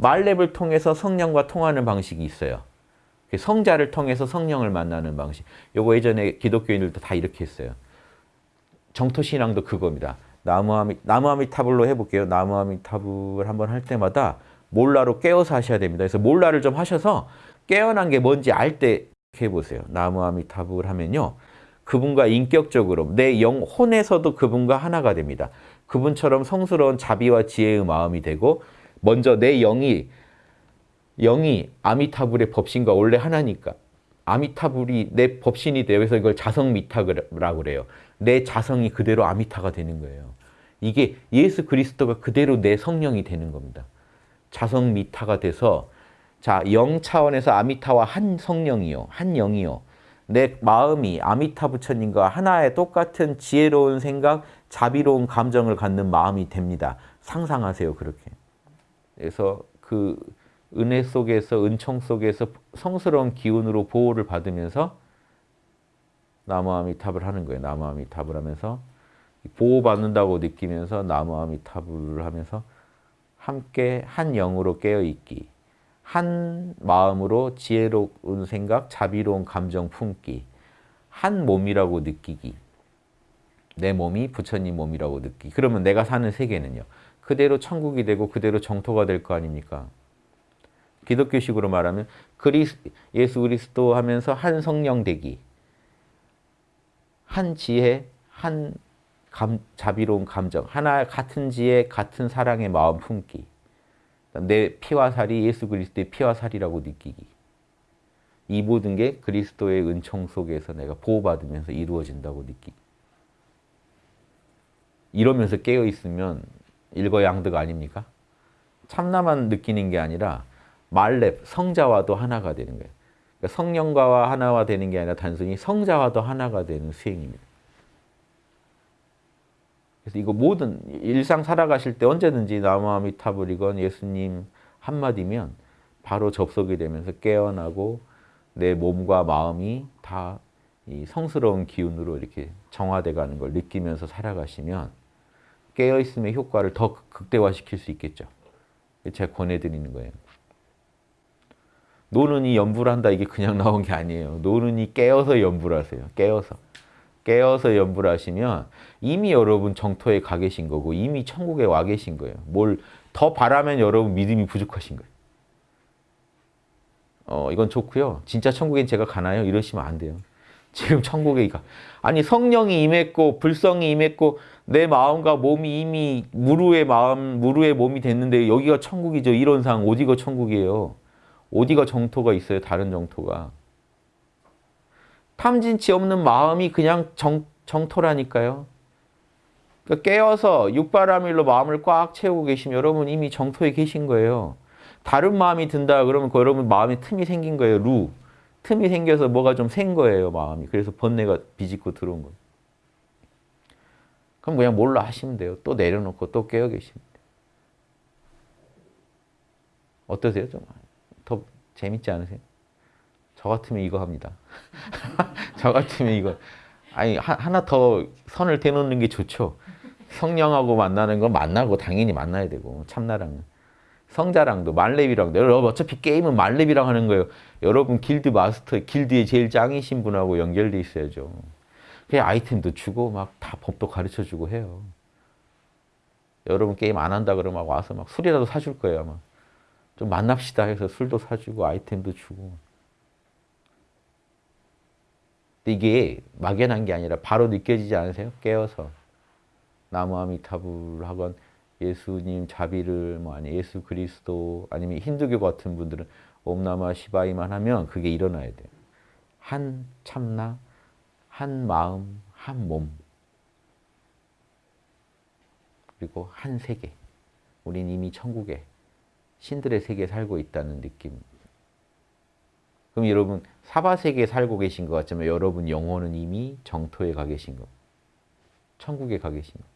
말렙을 통해서 성령과 통하는 방식이 있어요. 그 성자를 통해서 성령을 만나는 방식. 요거 예전에 기독교인들도 다 이렇게 했어요. 정토신앙도 그겁니다. 나무아미, 나무아미타불로 해볼게요. 나무아미타불 한번 할 때마다 몰라로 깨어서 하셔야 됩니다. 그래서 몰라를 좀 하셔서 깨어난 게 뭔지 알 때 해보세요. 나무아미타불 하면요. 그분과 인격적으로 내 영혼에서도 그분과 하나가 됩니다. 그분처럼 성스러운 자비와 지혜의 마음이 되고 먼저 내 영이 영이 아미타불의 법신과 원래 하나니까 아미타불이 내 법신이 되어 서 이걸 자성미타라고 그래요. 내 자성이 그대로 아미타가 되는 거예요. 이게 예수 그리스도가 그대로 내 성령이 되는 겁니다. 자성미타가 돼서 자, 영 차원에서 아미타와 한 성령이요. 한 영이요. 내 마음이 아미타 부처님과 하나의 똑같은 지혜로운 생각, 자비로운 감정을 갖는 마음이 됩니다. 상상하세요, 그렇게. 그래서 그 은혜 속에서, 은총 속에서 성스러운 기운으로 보호를 받으면서 나무아미탑을 하는 거예요. 나무아미탑을 하면서 보호받는다고 느끼면서 나무아미탑을 하면서 함께 한 영으로 깨어있기 한 마음으로 지혜로운 생각, 자비로운 감정 품기 한 몸이라고 느끼기 내 몸이 부처님 몸이라고 느끼기 그러면 내가 사는 세계는요. 그대로 천국이 되고 그대로 정토가 될 거 아닙니까? 기독교식으로 말하면 그리스, 예수 그리스도 하면서 한 성령 되기 한 지혜, 한 감, 자비로운 감정, 하나 같은 지혜, 같은 사랑의 마음 품기. 내 피와 살이 예수 그리스도의 피와 살이라고 느끼기. 이 모든 게 그리스도의 은총 속에서 내가 보호받으면서 이루어진다고 느끼기. 이러면서 깨어있으면 일거양득 아닙니까? 참나만 느끼는 게 아니라 말렙, 성자와도 하나가 되는 거예요. 그러니까 성령과 하나가 되는 게 아니라 단순히 성자와도 하나가 되는 수행입니다. 그래서 이거 모든 일상 살아가실 때 언제든지 나무아미타불이건 예수님 한마디면 바로 접속이 되면서 깨어나고 내 몸과 마음이 다 성스러운 기운으로 이렇게 정화돼 가는 걸 느끼면서 살아가시면 깨어있음의 효과를 더 극대화시킬 수 있겠죠. 제가 권해드리는 거예요. 노는이 연부를 한다 이게 그냥 나온 게 아니에요. 노는이 깨어서 연부를 하세요. 깨어서. 깨어서 연부를 하시면 이미 여러분 정토에 가 계신 거고 이미 천국에 와 계신 거예요. 뭘 더 바라면 여러분 믿음이 부족하신 거예요. 어, 이건 좋고요. 진짜 천국엔 제가 가나요? 이러시면 안 돼요. 지금 천국에 가. 아니 성령이 임했고 불성이 임했고 내 마음과 몸이 이미 무루의 마음, 무루의 몸이 됐는데 여기가 천국이죠. 이론상 어디가 천국이에요. 어디가 정토가 있어요. 다른 정토가. 탐진치 없는 마음이 그냥 정, 정토라니까요. 그러니까 깨어서 육바라밀로 마음을 꽉 채우고 계시면 여러분 이미 정토에 계신 거예요. 다른 마음이 든다 그러면 그 여러분 마음에 틈이 생긴 거예요. 루. 틈이 생겨서 뭐가 좀 생 거예요. 마음이. 그래서 번뇌가 비집고 들어온 거예요. 그럼 그냥 몰라 하시면 돼요. 또 내려놓고 또 깨어 계시면 돼요. 어떠세요? 좀 더 재밌지 않으세요? 저 같으면 이거 합니다. 저 같으면 이거. 아니 하 나 더 선을 대놓는 게 좋죠. 성령하고 만나는 건 만나고 당연히 만나야 되고 참나랑은. 성자랑도 말렙이랑도 여러분 어차피 게임은 말렙이랑 하는 거예요. 여러분 길드 마스터, 길드에 제일 짱이신 분하고 연결돼 있어야죠. 그냥 아이템도 주고 막 다 법도 가르쳐주고 해요. 여러분 게임 안 한다 그러면 와서 막 술이라도 사줄 거예요 아마. 좀 만납시다 해서 술도 사주고 아이템도 주고. 이게 막연한 게 아니라 바로 느껴지지 않으세요? 깨어서. 나무 아미타불 하건 예수님 자비를 뭐 아니 예수 그리스도 아니면 힌두교 같은 분들은 옴나마 시바이만 하면 그게 일어나야 돼요. 한 참나, 한 마음, 한 몸. 그리고 한 세계. 우린 이미 천국에 신들의 세계에 살고 있다는 느낌. 그럼 여러분 사바 세계에 살고 계신 것 같지만 여러분 영혼은 이미 정토에 가 계신 거. 천국에 가 계신 거.